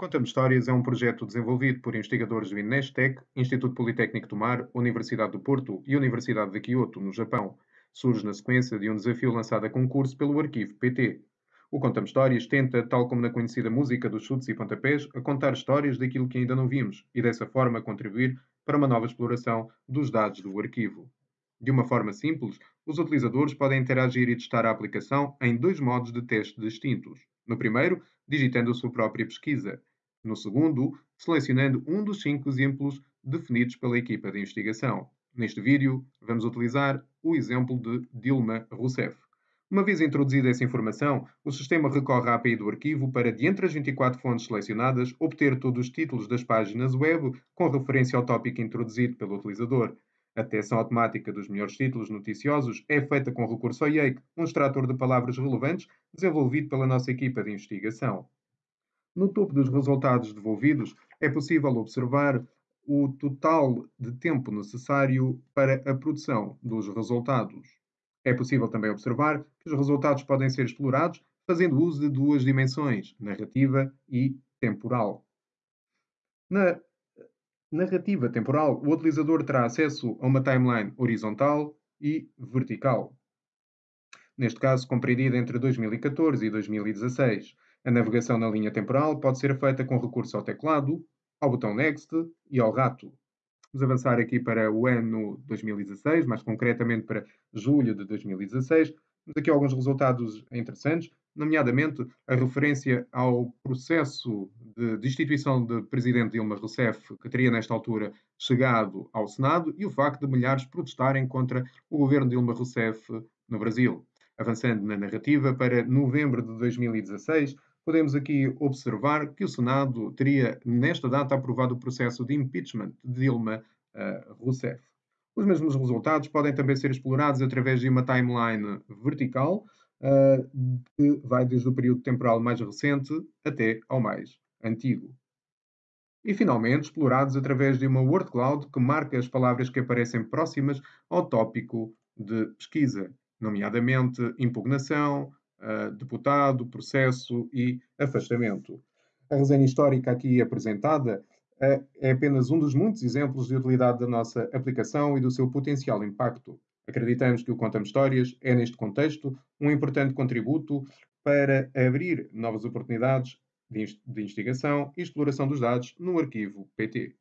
Conta-me Histórias é um projeto desenvolvido por investigadores do INESTEC, Instituto Politécnico do Mar, Universidade do Porto e Universidade de Kyoto, no Japão. Surge na sequência de um desafio lançado a concurso pelo Arquivo PT. O Conta-me Histórias tenta, tal como na conhecida música dos chutes e pontapés, a contar histórias daquilo que ainda não vimos e dessa forma contribuir para uma nova exploração dos dados do arquivo. De uma forma simples, os utilizadores podem interagir e testar a aplicação em dois modos de teste distintos. No primeiro, digitando a sua própria pesquisa. No segundo, selecionando um dos cinco exemplos definidos pela equipa de investigação. Neste vídeo, vamos utilizar o exemplo de Dilma Rousseff. Uma vez introduzida essa informação, o sistema recorre à API do arquivo para, de entre as 24 fontes selecionadas, obter todos os títulos das páginas web com referência ao tópico introduzido pelo utilizador. A detecção automática dos melhores títulos noticiosos é feita com recurso ao IAKE, um extrator de palavras relevantes desenvolvido pela nossa equipa de investigação. No topo dos resultados devolvidos, é possível observar o total de tempo necessário para a produção dos resultados. É possível também observar que os resultados podem ser explorados fazendo uso de duas dimensões, narrativa e temporal. Na narrativa temporal, o utilizador terá acesso a uma timeline horizontal e vertical. Neste caso, compreendida entre 2014 e 2016. A navegação na linha temporal pode ser feita com recurso ao teclado, ao botão Next e ao rato. Vamos avançar aqui para o ano 2016, mais concretamente para julho de 2016. Temos aqui alguns resultados interessantes nomeadamente a referência ao processo de destituição de presidente Dilma Rousseff, que teria nesta altura chegado ao Senado, e o facto de milhares protestarem contra o governo de Dilma Rousseff no Brasil. Avançando na narrativa, para novembro de 2016, podemos aqui observar que o Senado teria, nesta data, aprovado o processo de impeachment de Dilma uh, Rousseff. Os mesmos resultados podem também ser explorados através de uma timeline vertical, uh, que vai desde o período temporal mais recente até ao mais antigo. E, finalmente, explorados através de uma word cloud que marca as palavras que aparecem próximas ao tópico de pesquisa, nomeadamente impugnação, uh, deputado, processo e afastamento. A resenha histórica aqui apresentada uh, é apenas um dos muitos exemplos de utilidade da nossa aplicação e do seu potencial impacto. Acreditamos que o Conta-me Histórias é, neste contexto, um importante contributo para abrir novas oportunidades de investigação e exploração dos dados no arquivo PT.